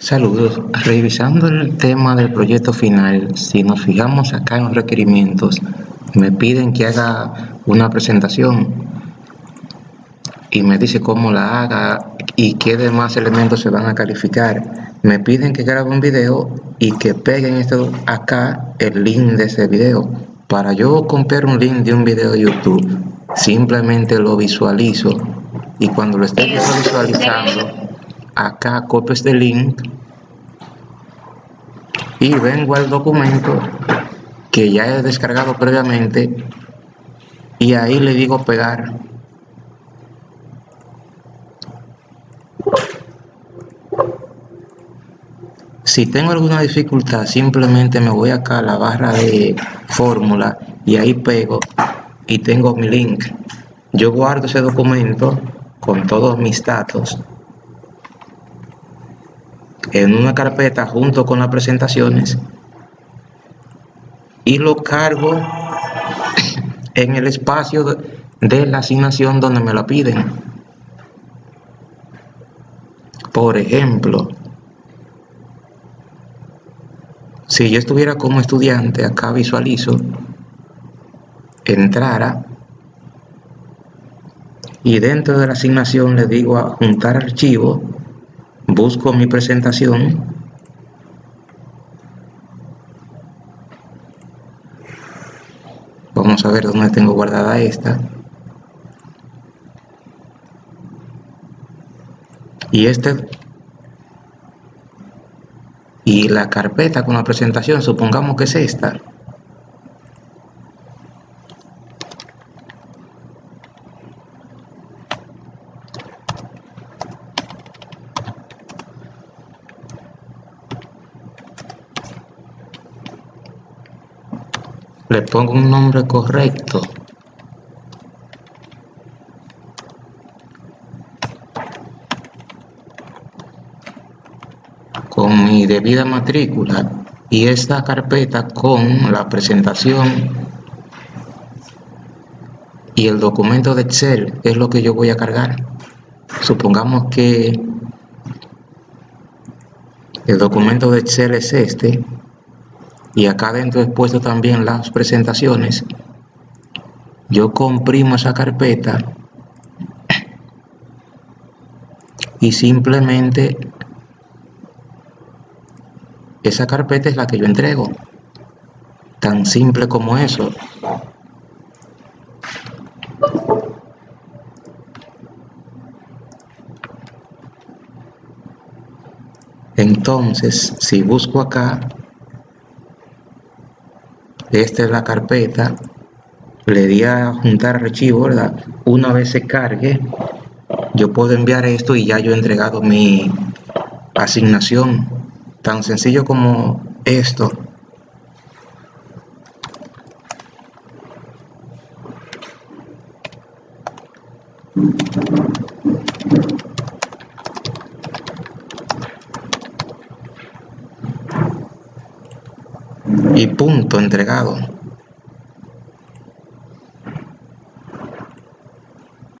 Saludos. Revisando el tema del proyecto final, si nos fijamos acá en los requerimientos, me piden que haga una presentación y me dice cómo la haga y qué demás elementos se van a calificar. Me piden que grabe un video y que peguen esto acá el link de ese video. Para yo copiar un link de un video de YouTube, simplemente lo visualizo y cuando lo esté visualizando acá copio este link. Y vengo al documento que ya he descargado previamente. Y ahí le digo pegar. Si tengo alguna dificultad simplemente me voy acá a la barra de fórmula y ahí pego y tengo mi link. Yo guardo ese documento con todos mis datos en una carpeta junto con las presentaciones y lo cargo en el espacio de la asignación donde me la piden. Por ejemplo, si yo estuviera como estudiante, acá visualizo, entrara y dentro de la asignación le digo a juntar archivo busco mi presentación. Vamos a ver dónde tengo guardada esta. Y este. Y la carpeta con la presentación supongamos que es esta le pongo un nombre correcto. Con mi debida matrícula y esta carpeta con la presentación y el documento de Excel es lo que yo voy a cargar. Supongamos que el documento de Excel es este y acá dentro he puesto también las presentaciones. Yo comprimo esa carpeta y simplemente esa carpeta es la que yo entrego. Tan simple como eso. Entonces si busco acá esta es la carpeta le di a juntar archivo verdad una vez se cargue yo puedo enviar esto y ya yo he entregado mi asignación. Tan sencillo como esto y punto entregado